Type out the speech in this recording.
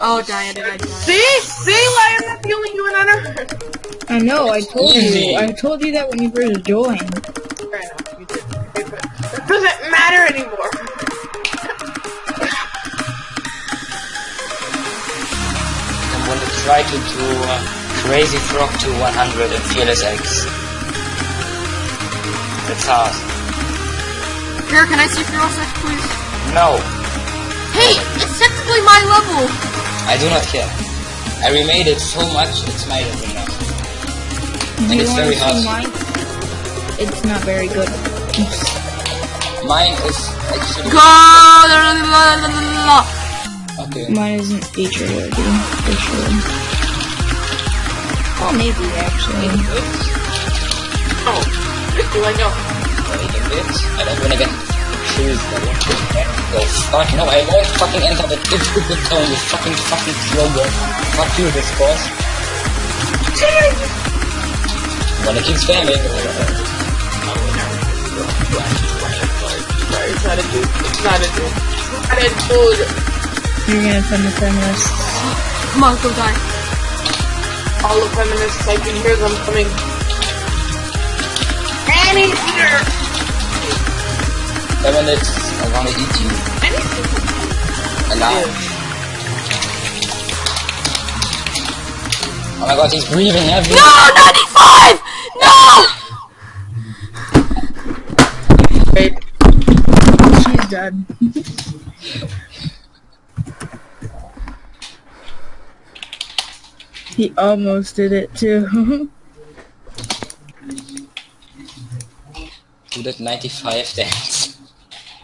Oh, die, did I die? See? See why I'm not the only human on Earth? I know, I told Easy. you. I told you that when you first joined. Fair enough, you did. Okay, but That doesn't matter anymore. I'm going to try to do uh, Crazy Frog to 100 and Fearless X. It's hard. Here, can I see Fearless X, please? No, Hey, it's technically my level! I do not care. I remade it so much, it's my level now. Do you it's wanna very see hard. mine? It's not very good. Mine is actually... Go! La, la, la. Okay. Mine isn't feature worthy, for sure. Oh, maybe actually. Oh, do I know? Wait a bit. I don't wanna get shoes. I want to go fuck. No, I won't fucking enter the difficult zone, you fucking fucking slogan. Fuck you, this boss. Wanna keep spamming. Sorry, it's not a dude. It's not a dude. It's not a dude. You're gonna send the feminists. Come on, go die. All the feminists, I can hear them coming. Annie here! Feminists, I wanna eat you. Alive. Oh my god, he's breathing heavy. No, 95! No! Wait, She's dead. he almost did it too. Who did 95 dance?